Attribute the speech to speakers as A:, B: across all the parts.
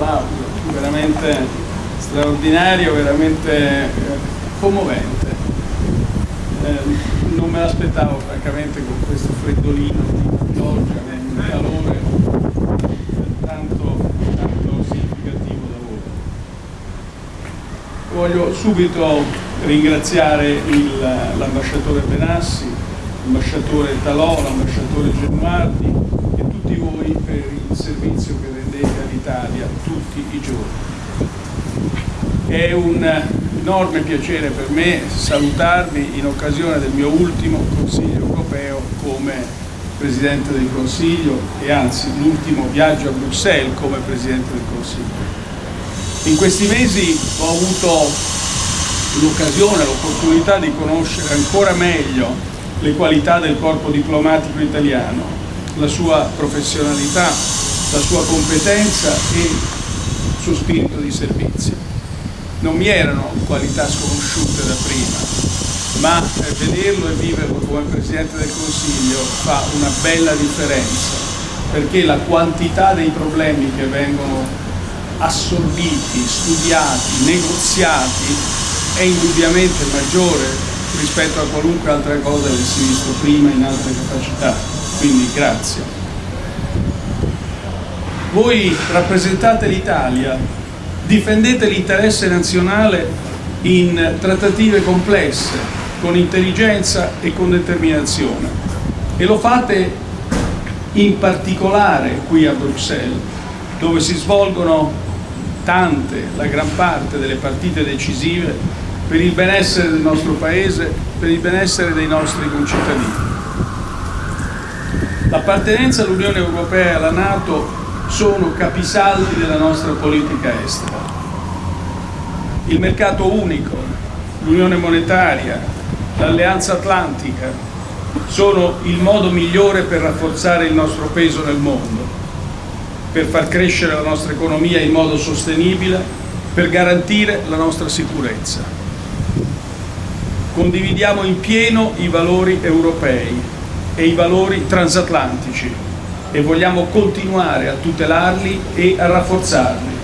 A: applauso, veramente straordinario, veramente eh, commovente. Eh, non me l'aspettavo francamente con questo freddolino di pioggia, un calore tanto, tanto significativo da voi. Voglio subito ringraziare l'ambasciatore Benassi, l'ambasciatore Talò, l'ambasciatore Genuardi e tutti voi per il servizio che rendete all'Italia tutti i giorni. È un enorme piacere per me salutarvi in occasione del mio ultimo Consiglio europeo come Presidente del Consiglio e anzi l'ultimo viaggio a Bruxelles come Presidente del Consiglio. In questi mesi ho avuto l'occasione, l'opportunità di conoscere ancora meglio le qualità del corpo diplomatico italiano, la sua professionalità, la sua competenza e il suo spirito di servizio. Non mi erano qualità sconosciute da prima, ma eh, vederlo e viverlo come Presidente del Consiglio fa una bella differenza, perché la quantità dei problemi che vengono assorbiti, studiati, negoziati è indubbiamente maggiore rispetto a qualunque altra cosa che si è visto prima in altre capacità. Quindi grazie. Voi rappresentate l'Italia, difendete l'interesse nazionale in trattative complesse, con intelligenza e con determinazione. E lo fate in particolare qui a Bruxelles, dove si svolgono tante, la gran parte delle partite decisive per il benessere del nostro Paese, per il benessere dei nostri concittadini. L'appartenenza all'Unione Europea e alla Nato sono capisaldi della nostra politica estera. Il mercato unico, l'Unione Monetaria, l'Alleanza Atlantica sono il modo migliore per rafforzare il nostro peso nel mondo, per far crescere la nostra economia in modo sostenibile, per garantire la nostra sicurezza. Condividiamo in pieno i valori europei e i valori transatlantici e vogliamo continuare a tutelarli e a rafforzarli.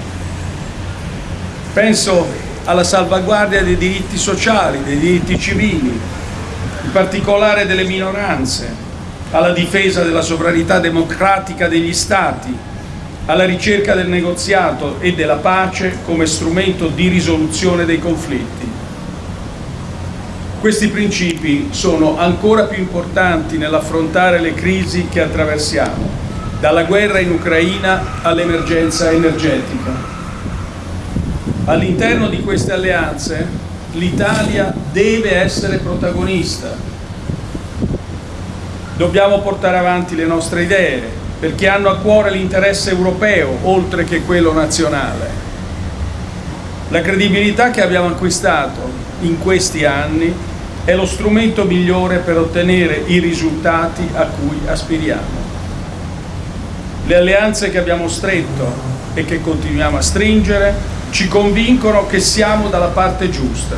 A: Penso alla salvaguardia dei diritti sociali, dei diritti civili, in particolare delle minoranze, alla difesa della sovranità democratica degli Stati, alla ricerca del negoziato e della pace come strumento di risoluzione dei conflitti. Questi principi sono ancora più importanti nell'affrontare le crisi che attraversiamo, dalla guerra in Ucraina all'emergenza energetica. All'interno di queste alleanze l'Italia deve essere protagonista. Dobbiamo portare avanti le nostre idee, perché hanno a cuore l'interesse europeo, oltre che quello nazionale. La credibilità che abbiamo acquistato in questi anni è lo strumento migliore per ottenere i risultati a cui aspiriamo. Le alleanze che abbiamo stretto e che continuiamo a stringere ci convincono che siamo dalla parte giusta.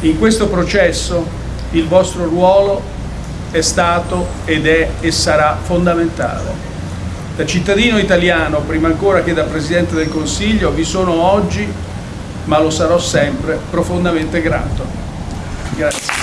A: In questo processo il vostro ruolo è stato ed è e sarà fondamentale. Da cittadino italiano, prima ancora che da Presidente del Consiglio, vi sono oggi, ma lo sarò sempre, profondamente grato. Grazie.